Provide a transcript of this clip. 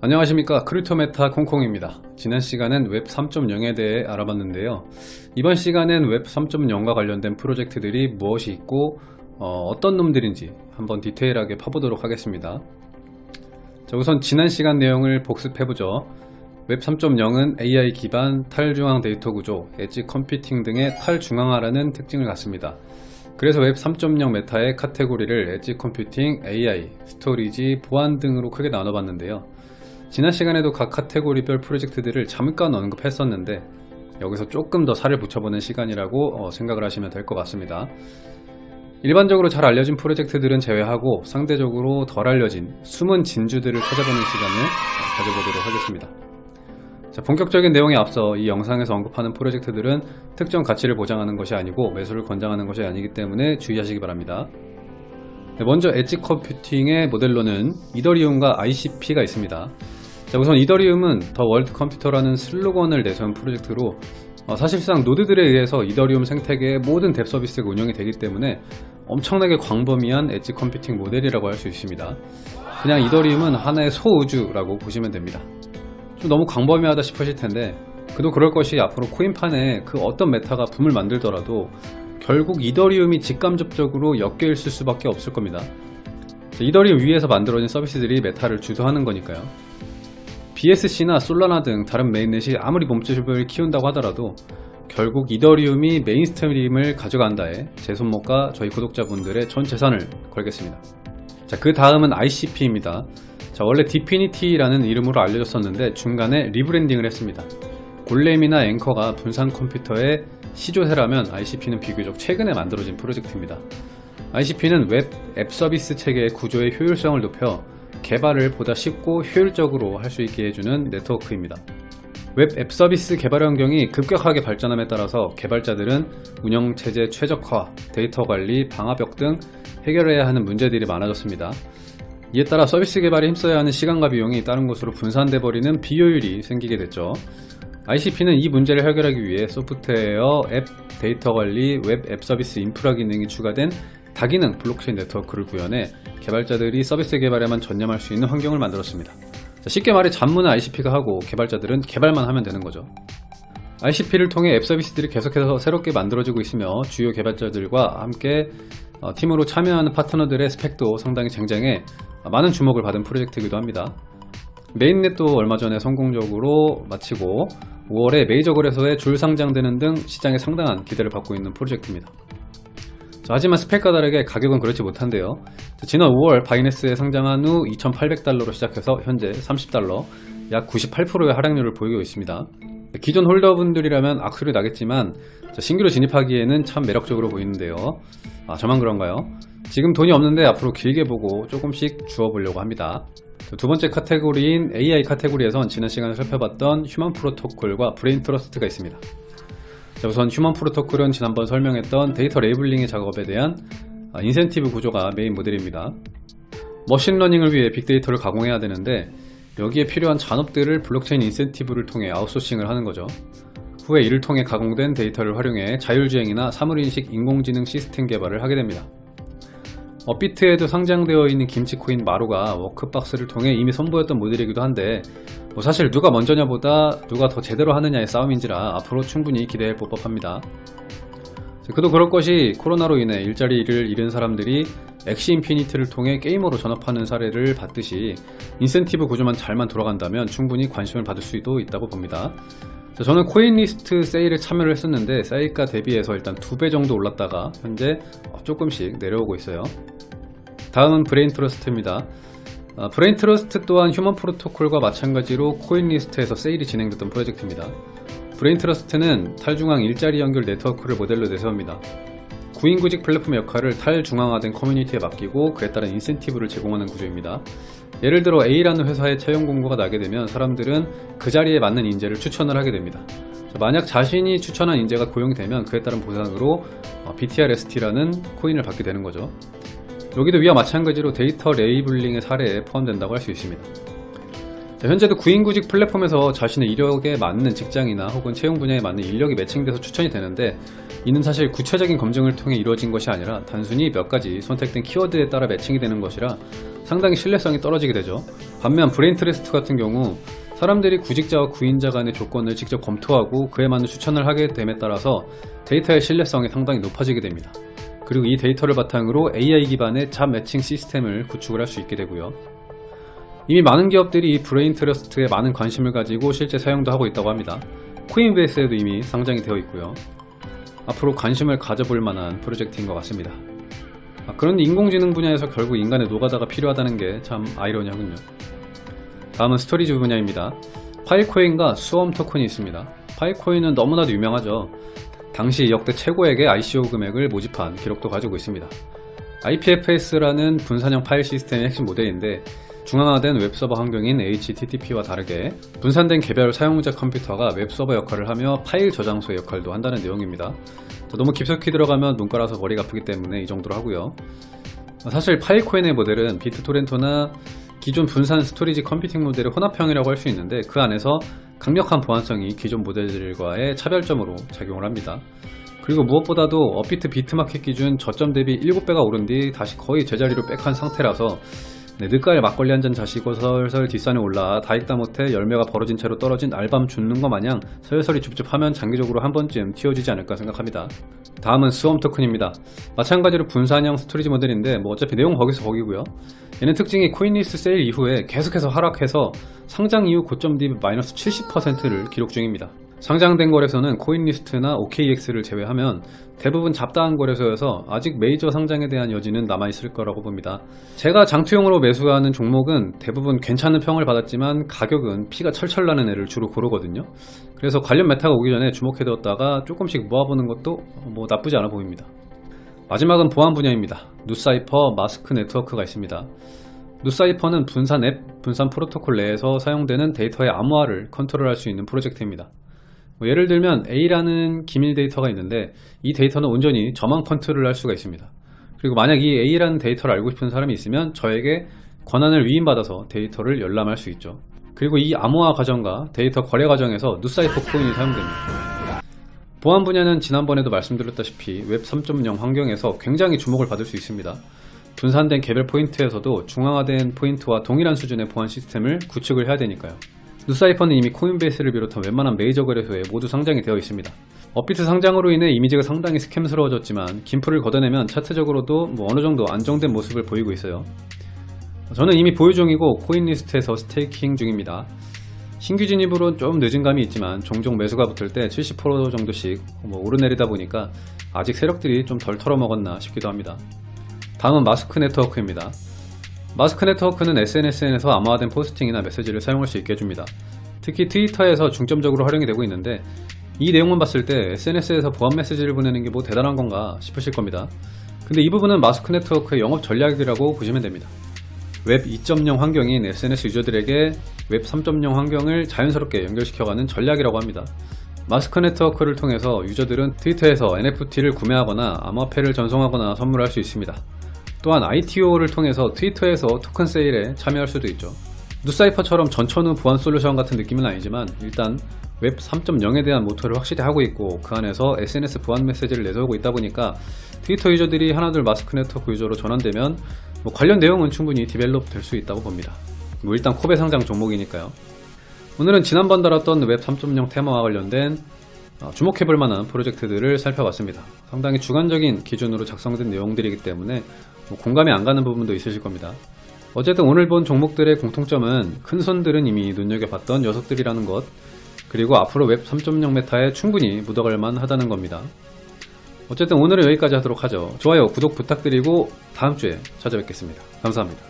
안녕하십니까. 크립토메타 콩콩입니다. 지난 시간엔 웹 3.0에 대해 알아봤는데요. 이번 시간엔 웹 3.0과 관련된 프로젝트들이 무엇이 있고 어, 떤 놈들인지 한번 디테일하게 파보도록 하겠습니다. 자, 우선 지난 시간 내용을 복습해보죠. 웹 3.0은 AI 기반 탈중앙 데이터 구조, edge computing 등의 탈중앙화라는 특징을 갖습니다. 그래서 웹 3.0 meta의 카테고리를 edge computing, AI, storage, 보안 등으로 크게 나눠봤는데요 지난 시간에도 각 카테고리별 프로젝트들을 잠깐 언급했었는데 여기서 조금 더 살을 붙여보는 시간이라고 어, 생각을 하시면 될 것 같습니다. 일반적으로 잘 알려진 프로젝트들은 제외하고 상대적으로 덜 알려진 숨은 진주들을 찾아보는 시간을 어, 가져보도록 하겠습니다. 자, 본격적인 내용에 앞서 이 영상에서 언급하는 프로젝트들은 특정 가치를 보장하는 것이 아니고 매수를 권장하는 것이 아니기 때문에 주의하시기 바랍니다. 네, 먼저 edge computing의 모델로는 이더리움과 ICP가 있습니다. 자, 우선 이더리움은 The World Computer라는 슬로건을 내세운 프로젝트로 어, 사실상 노드들에 의해서 이더리움 생태계의 모든 DApp 서비스가 운영이 되기 때문에 엄청나게 광범위한 edge computing 모델이라고 할 수 있습니다. 그냥 이더리움은 하나의 소우주라고 보시면 됩니다. 좀 너무 광범위하다 싶으실 텐데 그도 그럴 것이 앞으로 코인판에 그 어떤 meta가 붐을 만들더라도 결국 이더리움이 직간접적으로 엮여 있을 수밖에 없을 겁니다. 이더리움 위에서 만들어진 서비스들이 meta를 주도하는 거니까요. BSC나 솔라나 등 다른 mainnet이 아무리 몸집을 키운다고 하더라도 결국 이더리움이 mainstream을 가져간다에 제 손목과 저희 구독자분들의 전 재산을 걸겠습니다. 자, 그 다음은 ICP입니다. 자, 원래 디피니티라는 이름으로 알려졌었는데 중간에 rebranding을 했습니다. 골렘이나 앵커가 분산 컴퓨터의 시조세라면 ICP는 비교적 최근에 만들어진 프로젝트입니다. ICP는 웹 앱 서비스 체계의 구조의 효율성을 높여 개발을 보다 쉽고 효율적으로 할 수 있게 해주는 네트워크입니다. 웹 앱 서비스 개발 환경이 급격하게 발전함에 따라서 개발자들은 운영체제 최적화, 데이터 관리, 방화벽 등 해결해야 하는 문제들이 많아졌습니다. 이에 따라 서비스 개발에 힘써야 하는 시간과 비용이 다른 곳으로 분산돼 버리는 비효율이 생기게 됐죠. ICP는 이 문제를 해결하기 위해 소프트웨어, 앱, 데이터 관리, 웹 앱 서비스 인프라 기능이 추가된 다기능 블록체인 네트워크를 구현해 개발자들이 서비스 개발에만 전념할 수 있는 환경을 만들었습니다. 자, 쉽게 말해 잡무는 ICP가 하고 개발자들은 개발만 하면 되는 거죠. ICP를 통해 앱 서비스들이 계속해서 새롭게 만들어지고 있으며 주요 개발자들과 함께 어, 팀으로 참여하는 파트너들의 스펙도 상당히 쟁쟁해 많은 주목을 받은 프로젝트이기도 합니다. 메인넷도 얼마 전에 성공적으로 마치고 5월에 메이저 거래소에 줄 상장되는 등 시장에 상당한 기대를 받고 있는 프로젝트입니다. 자, 하지만 스펙과 다르게 가격은 그렇지 못한데요. 자, 지난 5월 바이낸스에 상장한 후 2,800달러로 시작해서 현재 30달러, 약 98%의 하락률을 보이고 있습니다. 기존 홀더분들이라면 악수리 나겠지만 자, 신규로 진입하기에는 참 매력적으로 보이는데요. 아, 저만 그런가요? 지금 돈이 없는데 앞으로 길게 보고 조금씩 주워보려고 합니다. 두 번째 카테고리인 AI 카테고리에선 지난 시간에 살펴봤던 휴먼 프로토콜과 브레인 트러스트가 있습니다. 자, 우선 휴먼 프로토콜은 지난번 설명했던 데이터 labeling의 작업에 대한 아, 인센티브 구조가 메인 모델입니다. machine learning을 위해 빅데이터를 가공해야 되는데 여기에 필요한 잔업들을 블록체인 인센티브를 통해 아웃소싱을 하는 거죠. 후에 이를 통해 가공된 데이터를 활용해 자율주행이나 사물인식 인공지능 시스템 개발을 하게 됩니다. 업비트에도 상장되어 있는 김치코인 마루가 워크박스를 통해 이미 선보였던 모델이기도 한데 뭐 사실 누가 먼저냐 보다 누가 더 제대로 하느냐의 싸움인지라 앞으로 충분히 기대해 볼 법합니다. 그도 그럴 것이 코로나로 인해 일자리를 잃은 사람들이 엑시 인피니티를 통해 게이머로 전업하는 사례를 봤듯이 인센티브 구조만 잘만 돌아간다면 충분히 관심을 받을 수도 있다고 봅니다. 저는 코인리스트 세일에 참여를 했었는데 세일가 대비해서 일단 두 배 정도 올랐다가 현재 조금씩 내려오고 있어요. 다음은 브레인 트러스트입니다. 아, 브레인 트러스트 또한 휴먼 프로토콜과 마찬가지로 코인리스트에서 세일이 진행됐던 프로젝트입니다. 브레인 트러스트는 탈중앙 일자리 연결 네트워크를 모델로 내세웁니다. 구인구직 플랫폼 역할을 탈중앙화된 커뮤니티에 맡기고 그에 따른 인센티브를 제공하는 구조입니다. 예를 들어 A라는 회사에 채용 공고가 나게 되면 사람들은 그 자리에 맞는 인재를 추천을 하게 됩니다. 만약 자신이 추천한 인재가 고용되면 그에 따른 보상으로 BTRST라는 코인을 받게 되는 거죠. 여기도 위와 마찬가지로 데이터 레이블링의 사례에 포함된다고 할 수 있습니다. 자, 현재도 구인구직 플랫폼에서 자신의 이력에 맞는 직장이나 혹은 채용 분야에 맞는 인력이 매칭돼서 추천이 되는데 이는 사실 구체적인 검증을 통해 이루어진 것이 아니라 단순히 몇 가지 선택된 키워드에 따라 매칭이 되는 것이라 상당히 신뢰성이 떨어지게 되죠. 반면 브레인트러스트 같은 경우 사람들이 구직자와 구인자 간의 조건을 직접 검토하고 그에 맞는 추천을 하게 됨에 따라서 데이터의 신뢰성이 상당히 높아지게 됩니다. 그리고 이 데이터를 바탕으로 AI 기반의 job matching 시스템을 구축을 할 수 있게 되고요. 이미 많은 기업들이 이 브레인 트러스트에 많은 관심을 가지고 실제 사용도 하고 있다고 합니다. 코인베이스에도 이미 상장이 되어 있고요. 앞으로 관심을 가져볼 만한 프로젝트인 것 같습니다. 아, 그런데 인공지능 분야에서 결국 인간의 노가다가 필요하다는 게 참 아이러니하군요. 다음은 storage 분야입니다. 파일코인과 스웜 토큰이 있습니다. 파일코인은 너무나도 유명하죠. 당시 역대 최고액의 ICO 금액을 모집한 기록도 가지고 있습니다. IPFS라는 분산형 파일 시스템의 핵심 모델인데 중앙화된 웹서버 환경인 HTTP와 다르게 분산된 개별 사용자 컴퓨터가 웹서버 역할을 하며 파일 저장소의 역할도 한다는 내용입니다. 너무 깊숙이 들어가면 문과라서 머리가 아프기 때문에 이 정도로 하고요. 사실 파일코인의 모델은 비트토렌트나 기존 분산 storage computing 모델의 혼합형이라고 할 수 있는데 그 안에서 강력한 보안성이 기존 모델들과의 차별점으로 작용을 합니다. 그리고 무엇보다도 업비트 비트마켓 기준 저점 대비 7배가 오른 뒤 다시 거의 제자리로 back한 상태라서 네, 늦가을 막걸리 한 잔 자시고 설설 뒷산에 올라 다 익다 못해 열매가 벌어진 채로 떨어진 알밤 줍는 것 마냥 설설이 줍줍하면 장기적으로 한 번쯤 튀어주지 않을까 생각합니다. 다음은 스웜 토큰입니다. 마찬가지로 분산형 storage 모델인데 뭐 어차피 내용 거기서 거기고요. 얘는 특징이 코인리스트 세일 이후에 계속해서 하락해서 상장 이후 고점 대비 마이너스 70%를 기록 중입니다. 상장된 거래소는 코인리스트나 OKX를 제외하면 대부분 잡다한 거래소여서 아직 메이저 상장에 대한 여지는 남아있을 거라고 봅니다. 제가 장투용으로 매수하는 종목은 대부분 괜찮은 평을 받았지만 가격은 피가 철철 나는 애를 주로 고르거든요. 그래서 관련 meta가 오기 전에 주목해두었다가 조금씩 모아보는 것도 뭐 나쁘지 않아 보입니다. 마지막은 보안 분야입니다. 누사이퍼 마스크 네트워크가 있습니다. 누사이퍼는 분산 앱, 분산 프로토콜 내에서 사용되는 데이터의 암호화를 컨트롤할 수 있는 프로젝트입니다. 뭐 예를 들면 A라는 기밀 데이터가 있는데 이 데이터는 온전히 저만 컨트롤 할 수가 있습니다. 그리고 만약 이 A라는 데이터를 알고 싶은 사람이 있으면 저에게 권한을 위임받아서 데이터를 열람할 수 있죠. 그리고 이 암호화 과정과 데이터 거래 과정에서 NuCypher 코인이 사용됩니다. 보안 분야는 지난번에도 말씀드렸다시피 웹 3.0 환경에서 굉장히 주목을 받을 수 있습니다. 분산된 개별 포인트에서도 중앙화된 포인트와 동일한 수준의 보안 시스템을 구축을 해야 되니까요. NuCypher는 이미 Coinbase를 비롯한 웬만한 메이저 거래소에 모두 상장이 되어 있습니다. 업비트 상장으로 인해 이미지가 상당히 scam스러워졌지만 김프를 걷어내면 차트적으로도 뭐 어느 정도 안정된 모습을 보이고 있어요. 저는 이미 보유 중이고 CoinList에서 staking 중입니다. 신규 진입으로는 좀 늦은 감이 있지만 종종 매수가 붙을 때 70% 정도씩 뭐 오르내리다 보니까 아직 세력들이 좀 덜 털어먹었나 싶기도 합니다. 다음은 Mask Network입니다. Mask Network는 SNS에서 암호화된 posting이나 메시지를 사용할 수 있게 해줍니다. 특히 트위터에서 중점적으로 활용이 되고 있는데 이 내용만 봤을 때 SNS에서 보안 메시지를 보내는 게 뭐 대단한 건가 싶으실 겁니다. 근데 이 부분은 Mask Network의 영업 전략이라고 보시면 됩니다. 웹 2.0 환경인 SNS 유저들에게 웹 3.0 환경을 자연스럽게 연결시켜가는 전략이라고 합니다. Mask Network를 통해서 유저들은 트위터에서 NFT를 구매하거나 암호화폐를 전송하거나 선물할 수 있습니다. 또한 ITO를 통해서 트위터에서 토큰 세일에 참여할 수도 있죠. NuCypher처럼 전천후 보안 솔루션 같은 느낌은 아니지만 일단 웹 3.0에 대한 모토를 확실히 하고 있고 그 안에서 SNS 보안 메시지를 내세우고 있다 보니까 트위터 유저들이 하나둘 Mask Network 유저로 전환되면 뭐 관련 내용은 충분히 develop 될 수 있다고 봅니다. 뭐 일단 코베 상장 종목이니까요. 오늘은 지난번 다뤘던 웹 3.0 테마와 관련된 어, 주목해볼 만한 프로젝트들을 살펴봤습니다. 상당히 주관적인 기준으로 작성된 내용들이기 때문에 뭐 공감이 안 가는 부분도 있으실 겁니다. 어쨌든 오늘 본 종목들의 공통점은 큰 손들은 이미 눈여겨봤던 녀석들이라는 것 그리고 앞으로 웹 3.0 메타에 충분히 묻어갈 만 하다는 겁니다. 어쨌든 오늘은 여기까지 하도록 하죠. 좋아요, 구독 부탁드리고 다음주에 찾아뵙겠습니다. 감사합니다.